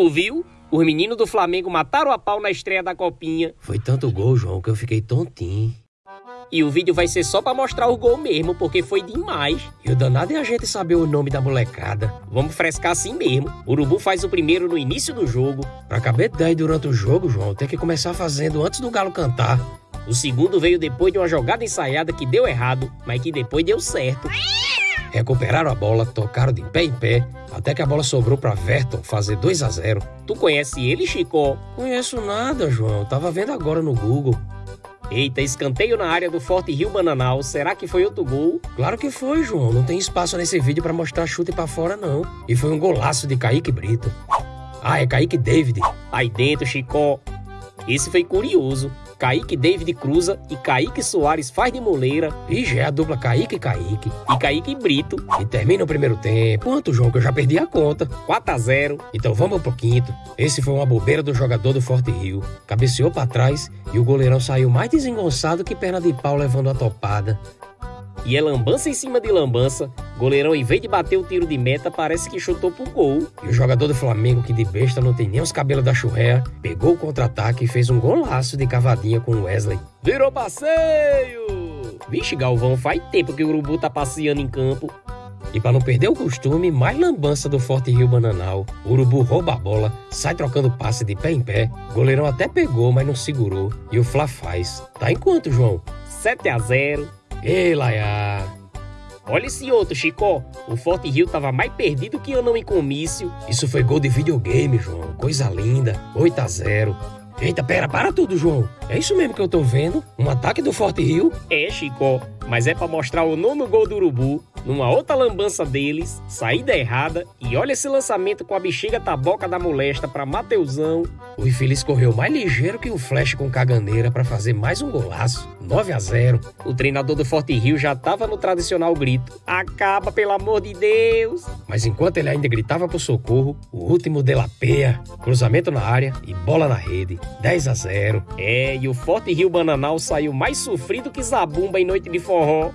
Ouviu? Os meninos do Flamengo mataram a pau na estreia da Copinha. Foi tanto gol, João, que eu fiquei tontinho. E o vídeo vai ser só pra mostrar o gol mesmo, porque foi demais. E o danado é a gente saber o nome da molecada. Vamos frescar assim mesmo. O Urubu faz o primeiro no início do jogo. Pra caber 10 durante o jogo, João, tem que começar fazendo antes do Galo cantar. O segundo veio depois de uma jogada ensaiada que deu errado, mas que depois deu certo. Recuperaram a bola, tocaram de pé em pé, até que a bola sobrou para Verton fazer 2 a 0. Tu conhece ele, Chico? Conheço nada, João. Tava vendo agora no Google. Eita, escanteio na área do Forte Rio Bananal. Será que foi outro gol? Claro que foi, João. Não tem espaço nesse vídeo para mostrar chute para fora, não. E foi um golaço de Kaique Brito. Ah, é Kaique David. Aí dentro, Chico. Esse foi curioso. Kaique David cruza e Kaique Soares faz de moleira. E já é a dupla Kaique Kaique. E Kaique Brito. E termina o primeiro tempo. Quanto, que eu já perdi a conta. 4 a 0 Então vamos pro quinto. Esse foi uma bobeira do jogador do Forte Rio. Cabeceou para trás e o goleirão saiu mais desengonçado que perna de pau levando a topada. E é lambança em cima de lambança. Goleirão, em vez de bater o tiro de meta, parece que chutou pro gol. E o jogador do Flamengo, que de besta não tem nem os cabelos da churréia, pegou o contra-ataque e fez um golaço de cavadinha com o Wesley. Virou passeio! Vixe, Galvão, faz tempo que o Urubu tá passeando em campo. E para não perder o costume, mais lambança do Forte Rio Bananal. O Urubu rouba a bola, sai trocando passe de pé em pé. Goleirão até pegou, mas não segurou. E o Fla faz. Tá em quanto, João? 7 a 0 Ei, Laia! Olha esse outro, Chico. O Forte Rio tava mais perdido que eu não em comício. Isso foi gol de videogame, João. Coisa linda. 8 a 0 Eita, pera, para tudo, João. É isso mesmo que eu tô vendo? Um ataque do Forte Rio? É, Chico. Mas é para mostrar o nono gol do Urubu, numa outra lambança deles, saída errada, e olha esse lançamento com a bexiga taboca da molesta para Mateusão. O infeliz correu mais ligeiro que o Flash com caganeira para fazer mais um golaço. 9 a 0. O treinador do Forte Rio já tava no tradicional grito: Acaba, pelo amor de Deus! Mas enquanto ele ainda gritava por socorro, o último delapeia, cruzamento na área e bola na rede. 10 a 0. É, e o Forte Rio Bananal saiu mais sofrido que zabumba em noite de forró.